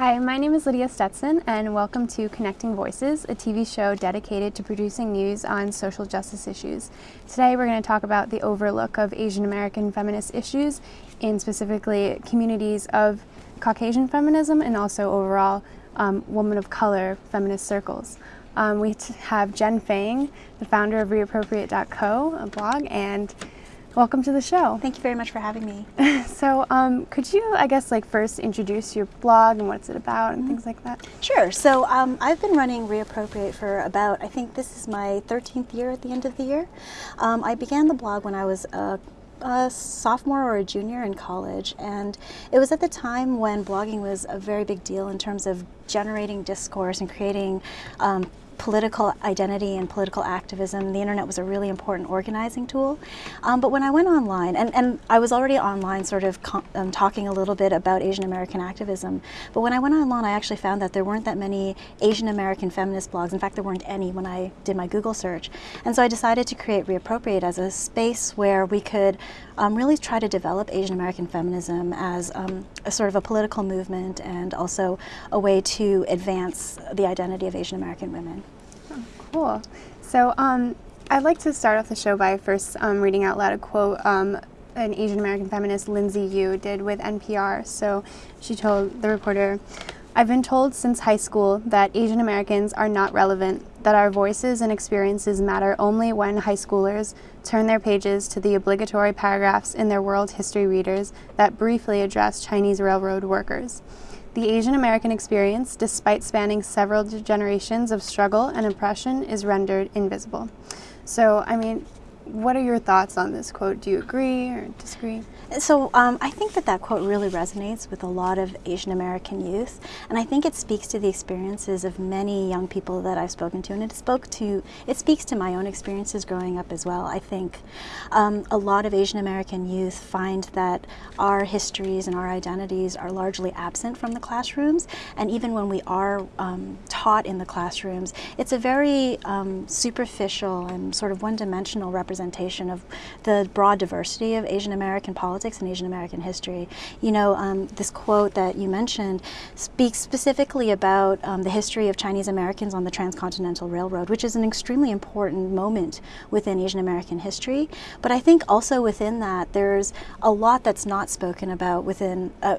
Hi, my name is Lydia Stetson and welcome to Connecting Voices, a TV show dedicated to producing news on social justice issues. Today we're going to talk about the overlook of Asian American feminist issues in specifically communities of Caucasian feminism and also overall um, women of color feminist circles. Um, we have Jen Fang, the founder of Reappropriate.co, a blog, and welcome to the show. Thank you very much for having me. so um, could you, I guess, like first introduce your blog and what's it about and mm -hmm. things like that? Sure. So um, I've been running Reappropriate for about, I think this is my 13th year at the end of the year. Um, I began the blog when I was a a sophomore or a junior in college and it was at the time when blogging was a very big deal in terms of generating discourse and creating um, political identity and political activism, the internet was a really important organizing tool. Um, but when I went online, and, and I was already online sort of um, talking a little bit about Asian American activism, but when I went online I actually found that there weren't that many Asian American feminist blogs. In fact, there weren't any when I did my Google search. And so I decided to create Reappropriate as a space where we could um, really try to develop Asian American feminism as um, a sort of a political movement and also a way to advance the identity of Asian American women. Cool. So um, I'd like to start off the show by first um, reading out loud a quote um, an Asian American feminist, Lindsay Yu, did with NPR. So she told the reporter, I've been told since high school that Asian Americans are not relevant, that our voices and experiences matter only when high schoolers turn their pages to the obligatory paragraphs in their world history readers that briefly address Chinese railroad workers. The Asian American experience, despite spanning several generations of struggle and oppression, is rendered invisible. So, I mean, what are your thoughts on this quote? Do you agree or disagree? So um, I think that that quote really resonates with a lot of Asian American youth, and I think it speaks to the experiences of many young people that I've spoken to, and it spoke to it speaks to my own experiences growing up as well. I think um, a lot of Asian American youth find that our histories and our identities are largely absent from the classrooms, and even when we are um, taught in the classrooms, it's a very um, superficial and sort of one-dimensional representation of the broad diversity of Asian American politics politics and Asian American history. You know, um, this quote that you mentioned speaks specifically about um, the history of Chinese Americans on the Transcontinental Railroad, which is an extremely important moment within Asian American history. But I think also within that, there's a lot that's not spoken about within, uh,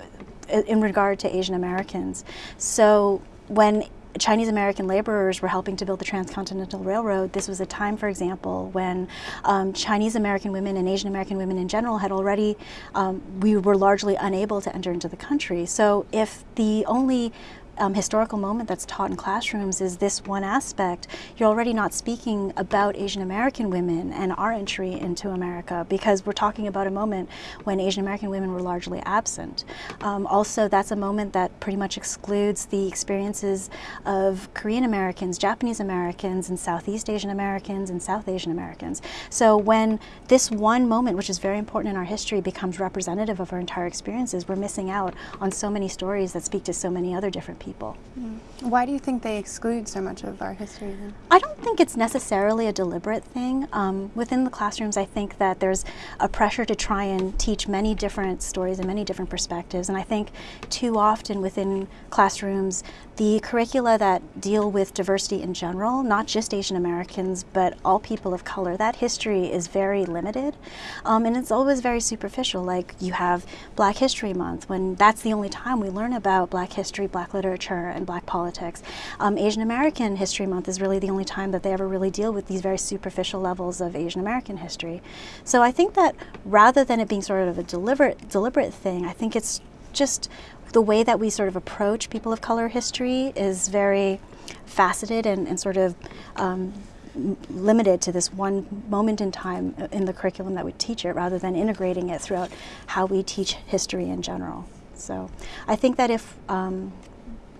in regard to Asian Americans. So when Chinese American laborers were helping to build the Transcontinental Railroad, this was a time, for example, when um, Chinese American women and Asian American women in general had already, um, we were largely unable to enter into the country. So if the only um, historical moment that's taught in classrooms is this one aspect, you're already not speaking about Asian American women and our entry into America because we're talking about a moment when Asian American women were largely absent. Um, also, that's a moment that pretty much excludes the experiences of Korean Americans, Japanese Americans, and Southeast Asian Americans and South Asian Americans. So when this one moment, which is very important in our history, becomes representative of our entire experiences, we're missing out on so many stories that speak to so many other different people people. Mm. Why do you think they exclude so much of our history then? I don't think it's necessarily a deliberate thing. Um, within the classrooms, I think that there's a pressure to try and teach many different stories and many different perspectives. And I think too often within classrooms, the curricula that deal with diversity in general, not just Asian Americans, but all people of color, that history is very limited. Um, and it's always very superficial. Like you have Black History Month, when that's the only time we learn about Black history, Black literature, and Black politics. Um, Asian American History Month is really the only time that they ever really deal with these very superficial levels of Asian American history. So I think that rather than it being sort of a deliberate, deliberate thing, I think it's just the way that we sort of approach people of color history is very faceted and, and sort of um, limited to this one moment in time in the curriculum that we teach it rather than integrating it throughout how we teach history in general. So I think that if, um,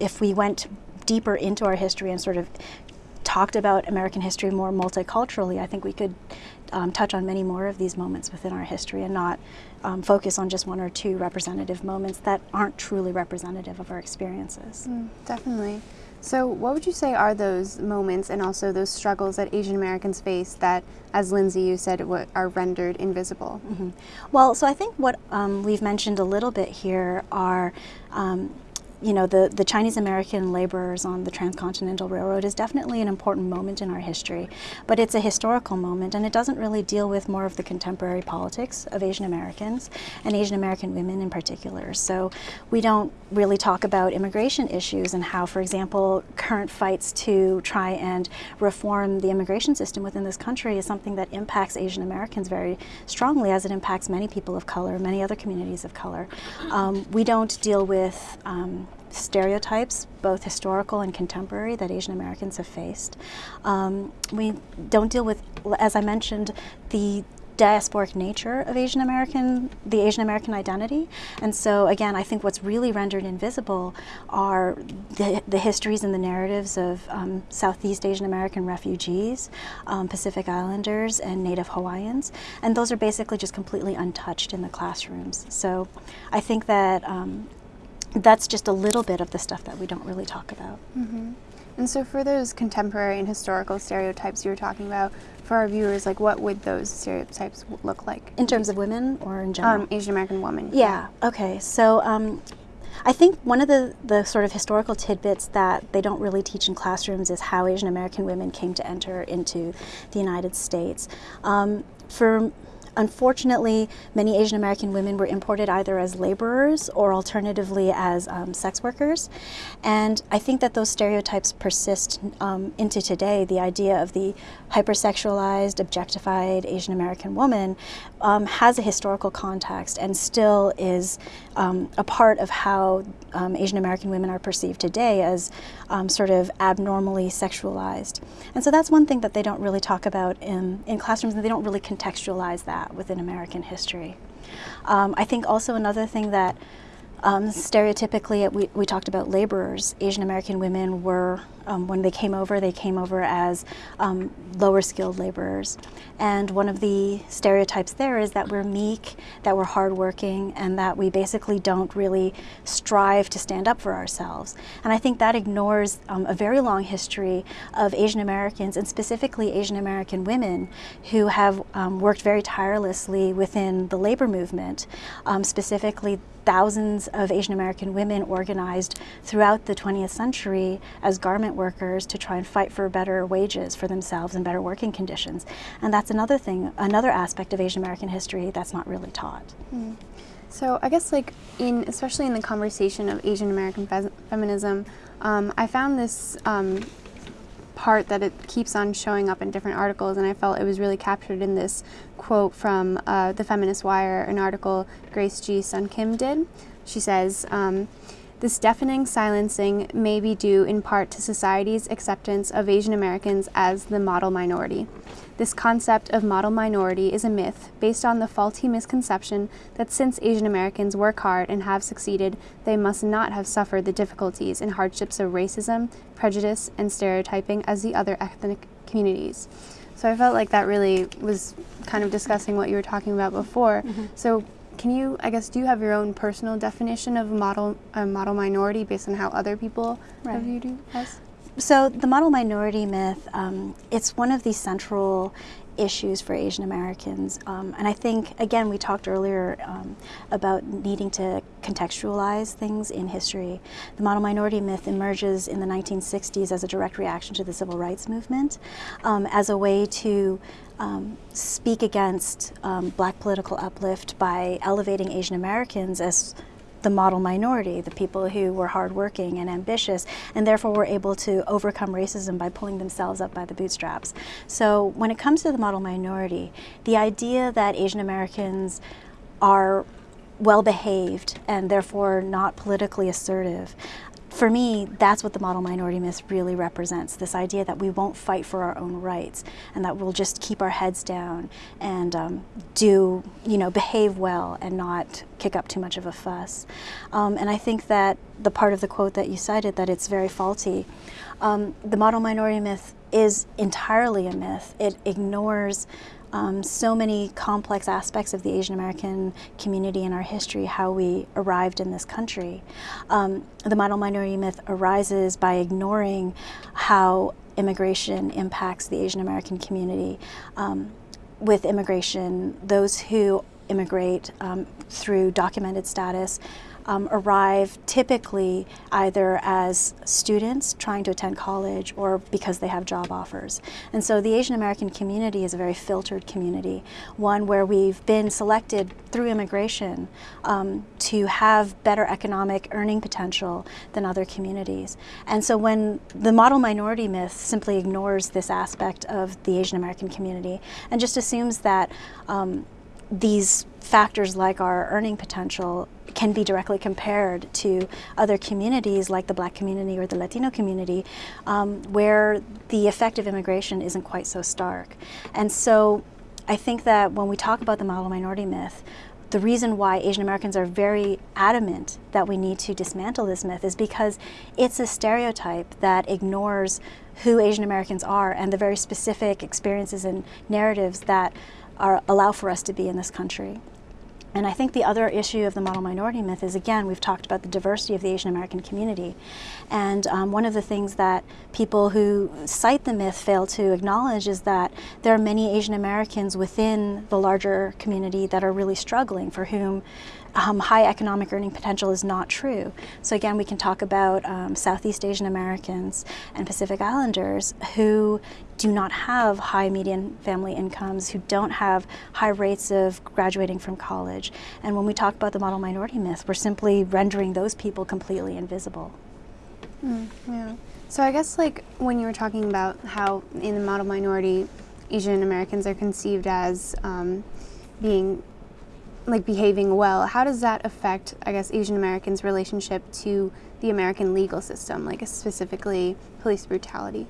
if we went deeper into our history and sort of talked about American history more multiculturally, I think we could um, touch on many more of these moments within our history and not um, focus on just one or two representative moments that aren't truly representative of our experiences. Mm, definitely. So what would you say are those moments and also those struggles that Asian Americans face that, as Lindsay, you said, are rendered invisible? Mm -hmm. Well, so I think what um, we've mentioned a little bit here are um, you know, the, the Chinese American laborers on the Transcontinental Railroad is definitely an important moment in our history, but it's a historical moment and it doesn't really deal with more of the contemporary politics of Asian Americans and Asian American women in particular. So we don't really talk about immigration issues and how, for example, current fights to try and reform the immigration system within this country is something that impacts Asian Americans very strongly as it impacts many people of color, many other communities of color. Um, we don't deal with um, stereotypes, both historical and contemporary, that Asian Americans have faced. Um, we don't deal with, as I mentioned, the diasporic nature of Asian American, the Asian American identity. And so again, I think what's really rendered invisible are the, the histories and the narratives of um, Southeast Asian American refugees, um, Pacific Islanders, and Native Hawaiians. And those are basically just completely untouched in the classrooms. So I think that um, that's just a little bit of the stuff that we don't really talk about. Mm -hmm. And so for those contemporary and historical stereotypes you were talking about, for our viewers, like what would those stereotypes look like? In terms of women or in general? Um, Asian American women. Yeah, yeah. okay. So um, I think one of the, the sort of historical tidbits that they don't really teach in classrooms is how Asian American women came to enter into the United States. Um, for Unfortunately, many Asian American women were imported either as laborers or alternatively as um, sex workers. And I think that those stereotypes persist um, into today. The idea of the hypersexualized, objectified Asian American woman um, has a historical context and still is um, a part of how um, Asian American women are perceived today as um, sort of abnormally sexualized. And so that's one thing that they don't really talk about in, in classrooms and they don't really contextualize that within American history. Um, I think also another thing that um, stereotypically, we, we talked about laborers. Asian American women were, um, when they came over, they came over as um, lower skilled laborers. And one of the stereotypes there is that we're meek, that we're hardworking, and that we basically don't really strive to stand up for ourselves. And I think that ignores um, a very long history of Asian Americans, and specifically Asian American women, who have um, worked very tirelessly within the labor movement, um, specifically thousands of Asian American women organized throughout the 20th century as garment workers to try and fight for better wages for themselves and better working conditions. And that's another thing, another aspect of Asian American history that's not really taught. Mm. So I guess like in, especially in the conversation of Asian American fe feminism, um, I found this um, part that it keeps on showing up in different articles, and I felt it was really captured in this quote from uh, the Feminist Wire, an article Grace G. Sun Kim did. She says, um, this deafening silencing may be due in part to society's acceptance of Asian Americans as the model minority. This concept of model minority is a myth based on the faulty misconception that since Asian Americans work hard and have succeeded, they must not have suffered the difficulties and hardships of racism, prejudice, and stereotyping as the other ethnic communities. So I felt like that really was kind of discussing what you were talking about before. Mm -hmm. So can you, I guess, do you have your own personal definition of model, a model minority based on how other people right. have viewed you as? So the model minority myth, um, it's one of the central issues for Asian Americans. Um, and I think, again, we talked earlier um, about needing to contextualize things in history. The model minority myth emerges in the 1960s as a direct reaction to the civil rights movement, um, as a way to um, speak against um, black political uplift by elevating Asian Americans as the model minority, the people who were hardworking and ambitious, and therefore were able to overcome racism by pulling themselves up by the bootstraps. So when it comes to the model minority, the idea that Asian Americans are well behaved and therefore not politically assertive for me, that's what the model minority myth really represents, this idea that we won't fight for our own rights and that we'll just keep our heads down and um, do, you know, behave well and not kick up too much of a fuss. Um, and I think that the part of the quote that you cited, that it's very faulty, um, the model minority myth is entirely a myth. It ignores um, so many complex aspects of the Asian American community and our history, how we arrived in this country. Um, the model minority myth arises by ignoring how immigration impacts the Asian American community. Um, with immigration, those who immigrate um, through documented status um, arrive typically either as students trying to attend college or because they have job offers. And so the Asian American community is a very filtered community, one where we've been selected through immigration um, to have better economic earning potential than other communities. And so when the model minority myth simply ignores this aspect of the Asian American community and just assumes that um, these factors like our earning potential can be directly compared to other communities like the black community or the Latino community um, where the effect of immigration isn't quite so stark. And so I think that when we talk about the model minority myth, the reason why Asian Americans are very adamant that we need to dismantle this myth is because it's a stereotype that ignores who Asian Americans are and the very specific experiences and narratives that are, allow for us to be in this country. And I think the other issue of the model minority myth is, again, we've talked about the diversity of the Asian American community. And um, one of the things that people who cite the myth fail to acknowledge is that there are many Asian Americans within the larger community that are really struggling, for whom um, high economic earning potential is not true. So again, we can talk about um, Southeast Asian Americans and Pacific Islanders who do not have high median family incomes, who don't have high rates of graduating from college. And when we talk about the model minority myth, we're simply rendering those people completely invisible. Mm, yeah. So I guess like when you were talking about how in the model minority, Asian Americans are conceived as um, being like behaving well, how does that affect, I guess, Asian Americans' relationship to the American legal system, like specifically police brutality?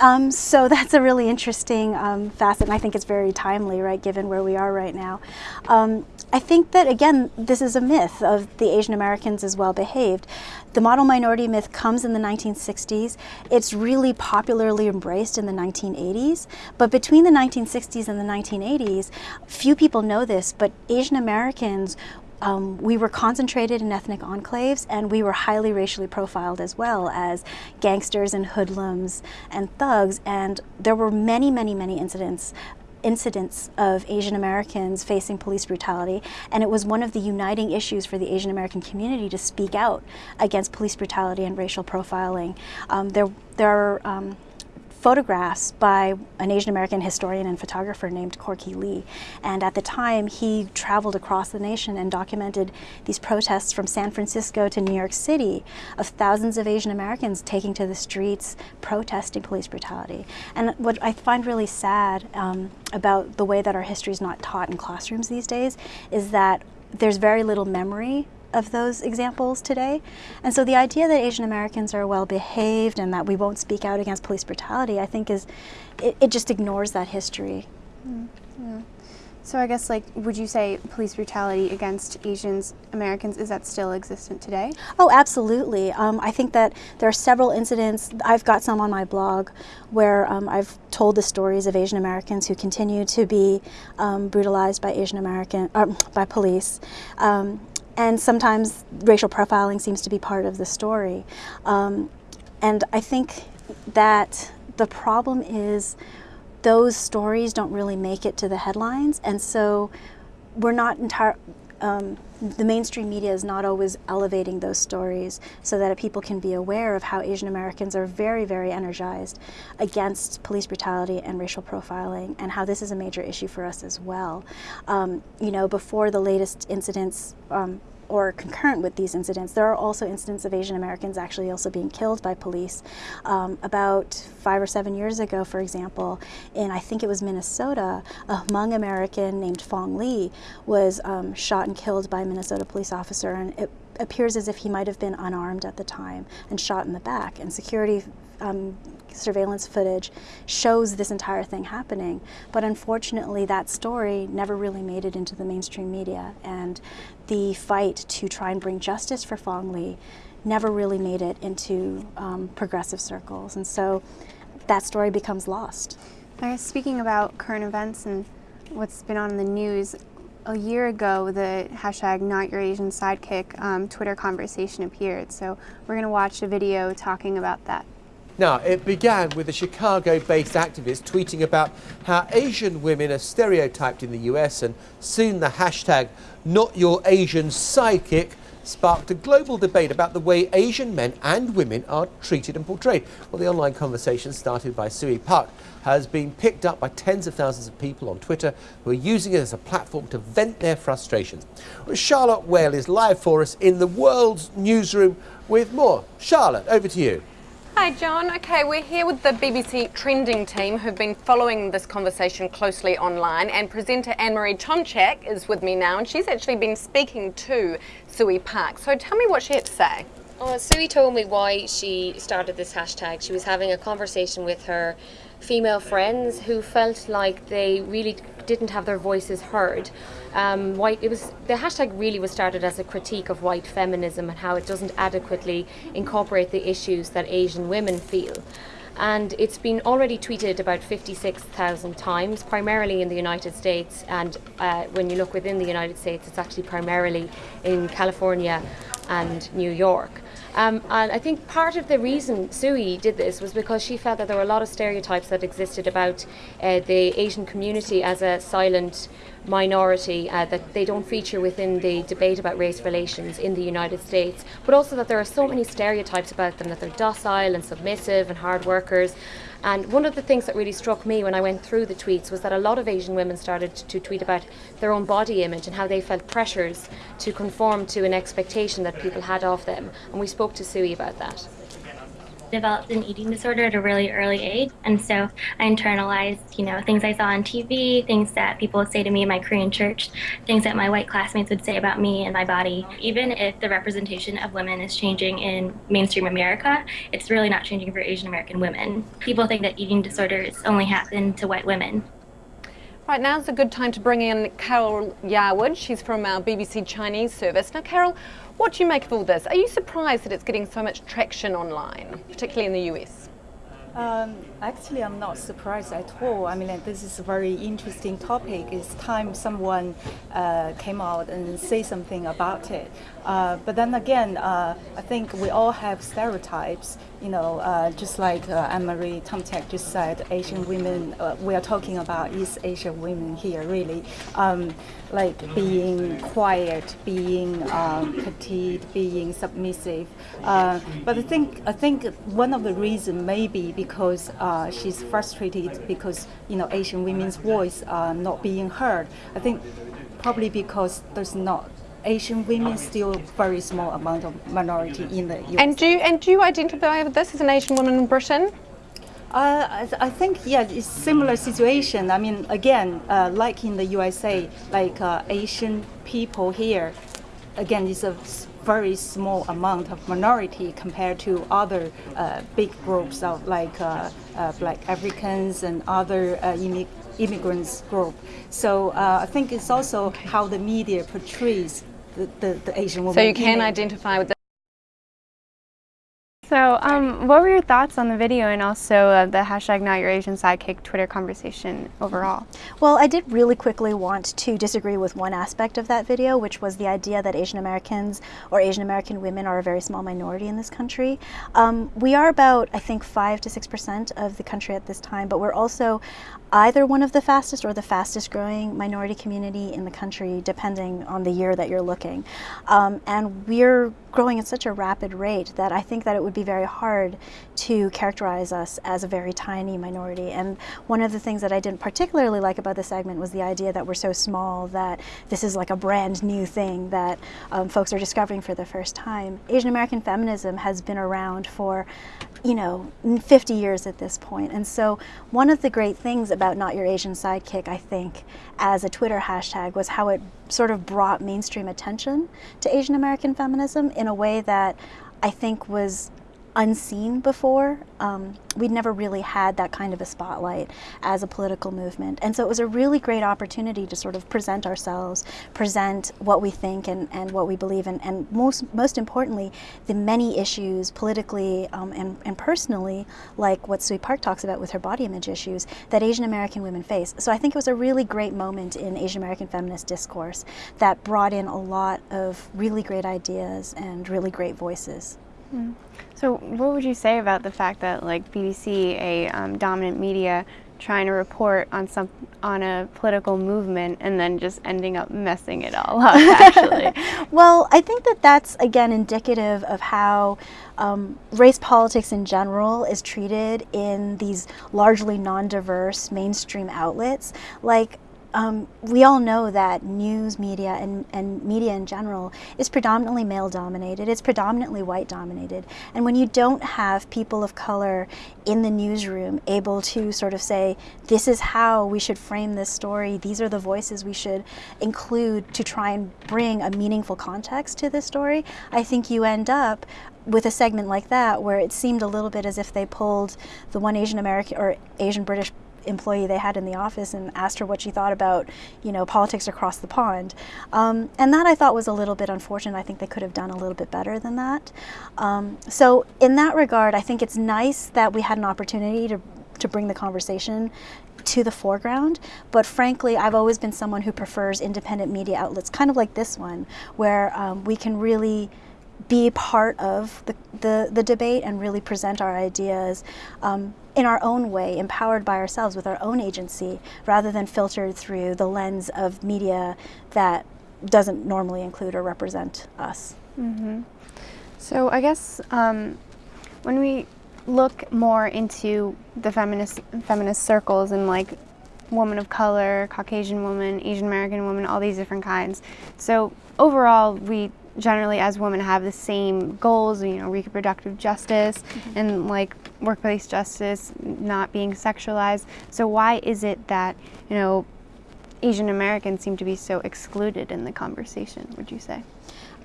Um, so that's a really interesting um, facet, and I think it's very timely, right, given where we are right now. Um, I think that, again, this is a myth of the Asian Americans as well behaved. The model minority myth comes in the 1960s. It's really popularly embraced in the 1980s. But between the 1960s and the 1980s, few people know this, but Asian Americans um, we were concentrated in ethnic enclaves and we were highly racially profiled as well as gangsters and hoodlums and thugs and there were many many many incidents incidents of Asian Americans facing police brutality, and it was one of the uniting issues for the Asian American community to speak out against police brutality and racial profiling. Um, there, there are um, photographs by an Asian American historian and photographer named Corky Lee. And at the time, he traveled across the nation and documented these protests from San Francisco to New York City of thousands of Asian Americans taking to the streets protesting police brutality. And what I find really sad um, about the way that our history is not taught in classrooms these days is that there's very little memory of those examples today. And so the idea that Asian Americans are well behaved and that we won't speak out against police brutality, I think is, it, it just ignores that history. Mm, yeah. So I guess like, would you say police brutality against Asians Americans, is that still existent today? Oh, absolutely. Um, I think that there are several incidents, I've got some on my blog, where um, I've told the stories of Asian Americans who continue to be um, brutalized by Asian American, uh, by police. And sometimes racial profiling seems to be part of the story. Um, and I think that the problem is those stories don't really make it to the headlines, and so we're not entire. Um, the mainstream media is not always elevating those stories so that people can be aware of how Asian Americans are very, very energized against police brutality and racial profiling and how this is a major issue for us as well. Um, you know, before the latest incidents um, or concurrent with these incidents, there are also incidents of Asian Americans actually also being killed by police. Um, about five or seven years ago, for example, in I think it was Minnesota, a Hmong American named Fong Lee was um, shot and killed by a Minnesota police officer, and it appears as if he might have been unarmed at the time and shot in the back. And security um, surveillance footage shows this entire thing happening. But unfortunately, that story never really made it into the mainstream media. And the fight to try and bring justice for Fong Lee never really made it into um, progressive circles. And so that story becomes lost. I guess speaking about current events and what's been on the news, a year ago, the hashtag Not Your Asian Sidekick um, Twitter conversation appeared. So we're going to watch a video talking about that. Now, it began with a Chicago-based activist tweeting about how Asian women are stereotyped in the US and soon the hashtag not your Asian sidekick sparked a global debate about the way Asian men and women are treated and portrayed. Well, the online conversation started by Suey Park has been picked up by tens of thousands of people on Twitter who are using it as a platform to vent their frustrations. Well, Charlotte Whale is live for us in the world's newsroom with more. Charlotte, over to you. Hi John. Okay, we're here with the BBC Trending team who've been following this conversation closely online and presenter Anne-Marie Tomchak is with me now and she's actually been speaking to Suey Park. So tell me what she had to say. Oh, Suey told me why she started this hashtag. She was having a conversation with her female friends who felt like they really didn't have their voices heard. Um, white, it was the hashtag really was started as a critique of white feminism and how it doesn't adequately incorporate the issues that Asian women feel. And it's been already tweeted about 56,000 times, primarily in the United States. And uh, when you look within the United States, it's actually primarily in California and New York. Um, and I think part of the reason Suey did this was because she felt that there were a lot of stereotypes that existed about uh, the Asian community as a silent minority, uh, that they don't feature within the debate about race relations in the United States, but also that there are so many stereotypes about them, that they're docile and submissive and hard workers. And one of the things that really struck me when I went through the tweets was that a lot of Asian women started to tweet about their own body image and how they felt pressures to conform to an expectation that people had of them. And we spoke to Suey about that developed an eating disorder at a really early age. And so I internalized, you know, things I saw on TV, things that people would say to me in my Korean church, things that my white classmates would say about me and my body. Even if the representation of women is changing in mainstream America, it's really not changing for Asian American women. People think that eating disorders only happen to white women. Right, now's a good time to bring in Carol Yarwood. She's from our BBC Chinese service. Now, Carol, what do you make of all this? Are you surprised that it's getting so much traction online, particularly in the US? Um, actually, I'm not surprised at all. I mean, this is a very interesting topic. It's time someone uh, came out and say something about it. Uh, but then again, uh, I think we all have stereotypes. You know, uh, just like uh, Anne-Marie Tomchak just said, Asian women. Uh, we are talking about East Asian women here, really, um, like being quiet, being um, petite, being submissive. Uh, but I think I think one of the reasons maybe because she's frustrated because you know Asian women's voice are not being heard. I think probably because there's not Asian women still very small amount of minority in the US. And do you, and do you identify with this as an Asian woman in Britain? Uh, I, think yeah, it's similar situation. I mean, again, uh, like in the USA, like uh, Asian people here, again, it's a very small amount of minority compared to other uh, big groups of like uh, uh, Black Africans and other immig immigrants group. So I think it's also how the media portrays the, the, the Asian woman. So you can identify with the so um, what were your thoughts on the video and also uh, the hashtag not your Asian sidekick Twitter conversation overall? Well, I did really quickly want to disagree with one aspect of that video, which was the idea that Asian Americans or Asian American women are a very small minority in this country. Um, we are about, I think, 5 to 6% of the country at this time, but we're also either one of the fastest or the fastest growing minority community in the country, depending on the year that you're looking. Um, and we're growing at such a rapid rate that I think that it would be very hard to characterize us as a very tiny minority. And one of the things that I didn't particularly like about the segment was the idea that we're so small that this is like a brand new thing that um, folks are discovering for the first time. Asian American feminism has been around for you know, 50 years at this point. And so one of the great things about Not Your Asian Sidekick, I think, as a Twitter hashtag was how it sort of brought mainstream attention to Asian American feminism in a way that I think was unseen before. Um, we'd never really had that kind of a spotlight as a political movement. And so it was a really great opportunity to sort of present ourselves, present what we think and, and what we believe in, and most, most importantly, the many issues politically um, and, and personally, like what Suey Park talks about with her body image issues, that Asian American women face. So I think it was a really great moment in Asian American feminist discourse that brought in a lot of really great ideas and really great voices. Mm. So, what would you say about the fact that, like BBC, a um, dominant media, trying to report on some on a political movement and then just ending up messing it all up? Actually, well, I think that that's again indicative of how um, race politics in general is treated in these largely non-diverse mainstream outlets. Like um, we all know that news media and, and media in general is predominantly male dominated, it's predominantly white dominated. And when you don't have people of color in the newsroom able to sort of say, this is how we should frame this story, these are the voices we should include to try and bring a meaningful context to this story, I think you end up with a segment like that where it seemed a little bit as if they pulled the one Asian American or Asian British employee they had in the office and asked her what she thought about, you know, politics across the pond. Um, and that I thought was a little bit unfortunate. I think they could have done a little bit better than that. Um, so in that regard, I think it's nice that we had an opportunity to, to bring the conversation to the foreground. But frankly, I've always been someone who prefers independent media outlets, kind of like this one, where um, we can really be part of the, the, the, debate and really present our ideas um, in our own way, empowered by ourselves with our own agency, rather than filtered through the lens of media that doesn't normally include or represent us. Mm -hmm. So I guess um, when we look more into the feminist feminist circles and like woman of color, Caucasian woman, Asian American woman, all these different kinds. So overall, we generally as women have the same goals, you know, reproductive justice mm -hmm. and like workplace justice, not being sexualized. So why is it that, you know, Asian Americans seem to be so excluded in the conversation, would you say?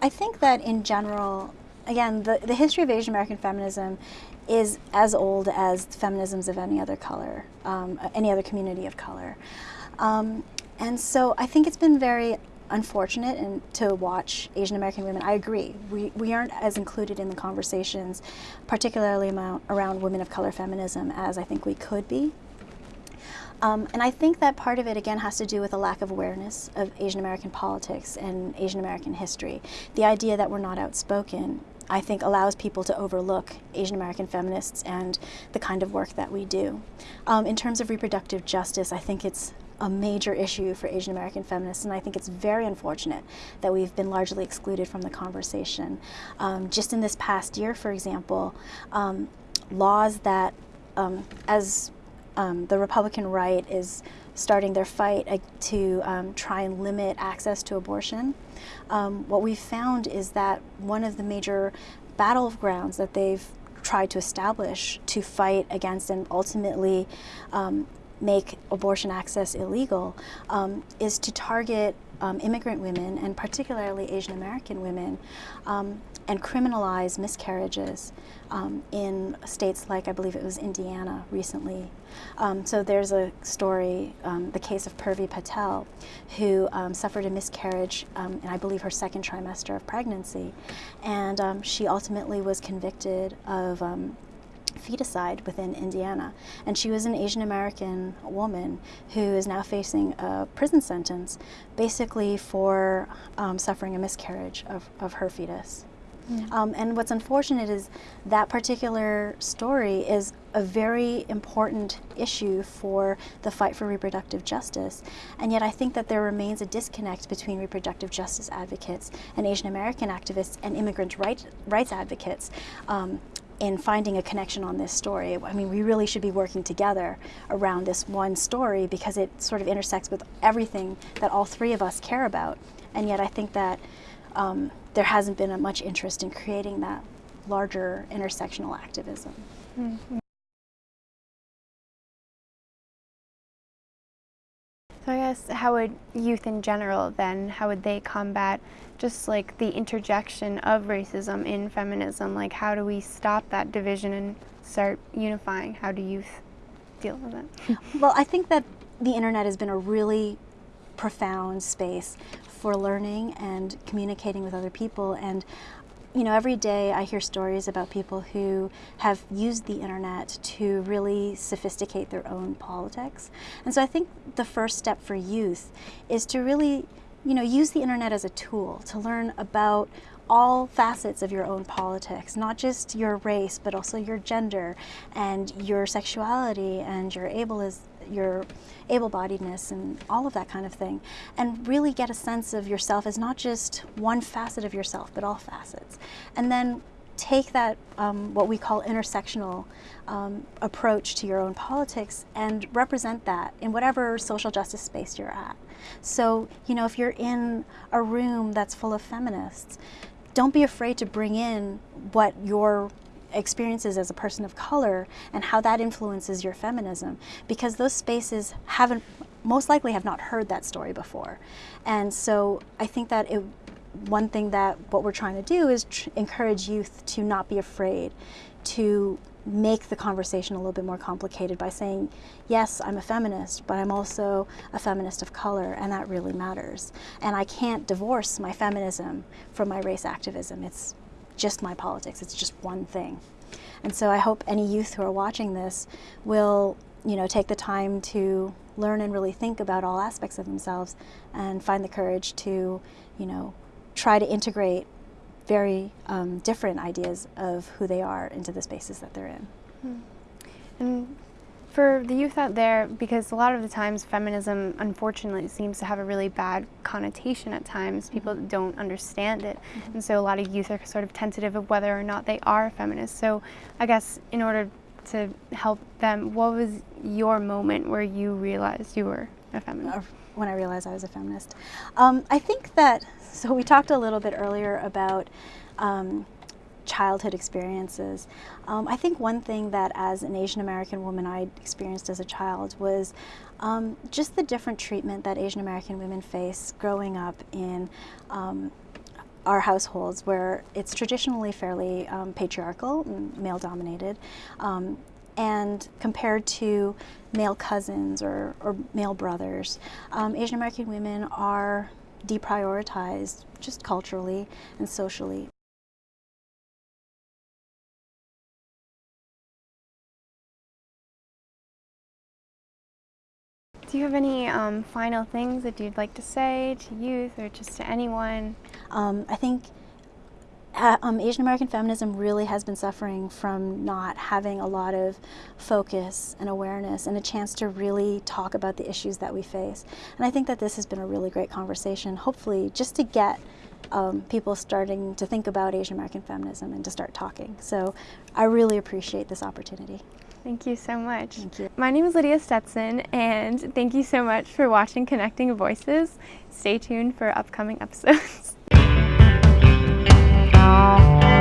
I think that in general, again, the, the history of Asian American feminism is as old as feminisms of any other color, um, any other community of color. Um, and so I think it's been very unfortunate and to watch Asian American women. I agree. We, we aren't as included in the conversations, particularly around women of color feminism, as I think we could be. Um, and I think that part of it, again, has to do with a lack of awareness of Asian American politics and Asian American history. The idea that we're not outspoken, I think, allows people to overlook Asian American feminists and the kind of work that we do. Um, in terms of reproductive justice, I think it's a major issue for Asian American feminists, and I think it's very unfortunate that we've been largely excluded from the conversation. Um, just in this past year, for example, um, laws that, um, as um, the Republican right is starting their fight to um, try and limit access to abortion, um, what we've found is that one of the major battlegrounds that they've tried to establish to fight against and ultimately make abortion access illegal um, is to target um, immigrant women and particularly Asian American women um, and criminalize miscarriages um, in states like I believe it was Indiana recently. Um, so there's a story, um, the case of Purvi Patel, who suffered a miscarriage in I believe her second trimester of pregnancy, and she ultimately was convicted of feticide within Indiana. And she was an Asian American woman who is now facing a prison sentence basically for um, suffering a miscarriage of, of her fetus. Mm. Um, and what's unfortunate is that particular story is a very important issue for the fight for reproductive justice. And yet I think that there remains a disconnect between reproductive justice advocates and Asian American activists and immigrant right, rights advocates. Um, in finding a connection on this story. I mean, we really should be working together around this one story because it sort of intersects with everything that all three of us care about. And yet I think that um, there hasn't been a much interest in creating that larger intersectional activism. Mm -hmm. So I guess how would youth in general then, how would they combat just like the interjection of racism in feminism? Like how do we stop that division and start unifying? How do youth deal with it? well, I think that the internet has been a really profound space for learning and communicating with other people and you know, every day I hear stories about people who have used the internet to really sophisticate their own politics. And so I think the first step for youth is to really you know, use the internet as a tool to learn about all facets of your own politics, not just your race, but also your gender and your sexuality and your able your able-bodiedness and all of that kind of thing, and really get a sense of yourself as not just one facet of yourself, but all facets. And then take that, um, what we call intersectional um, approach to your own politics and represent that in whatever social justice space you're at. So, you know, if you're in a room that's full of feminists, don't be afraid to bring in what your experiences as a person of color and how that influences your feminism because those spaces haven't most likely have not heard that story before and so I think that it one thing that what we're trying to do is encourage youth to not be afraid to make the conversation a little bit more complicated by saying, yes, I'm a feminist, but I'm also a feminist of color, and that really matters. And I can't divorce my feminism from my race activism. It's just my politics. It's just one thing. And so I hope any youth who are watching this will, you know, take the time to learn and really think about all aspects of themselves and find the courage to, you know, try to integrate very um, different ideas of who they are into the spaces that they're in. Hmm. And for the youth out there, because a lot of the times feminism unfortunately seems to have a really bad connotation at times, people mm -hmm. don't understand it. Mm -hmm. And so a lot of youth are sort of tentative of whether or not they are a feminist. So I guess in order to help them, what was your moment where you realized you were a feminist? When I realized I was a feminist. Um, I think that so we talked a little bit earlier about um, childhood experiences. Um, I think one thing that as an Asian American woman I experienced as a child was um, just the different treatment that Asian American women face growing up in um, our households where it's traditionally fairly um, patriarchal and male dominated um, and compared to male cousins or, or male brothers, um, Asian American women are deprioritized just culturally and socially. Do you have any um, final things that you'd like to say to youth or just to anyone? Um, I think um, Asian American feminism really has been suffering from not having a lot of focus and awareness and a chance to really talk about the issues that we face. And I think that this has been a really great conversation, hopefully just to get um, people starting to think about Asian American feminism and to start talking. So I really appreciate this opportunity. Thank you so much. Thank you. My name is Lydia Stetson, and thank you so much for watching Connecting Voices. Stay tuned for upcoming episodes.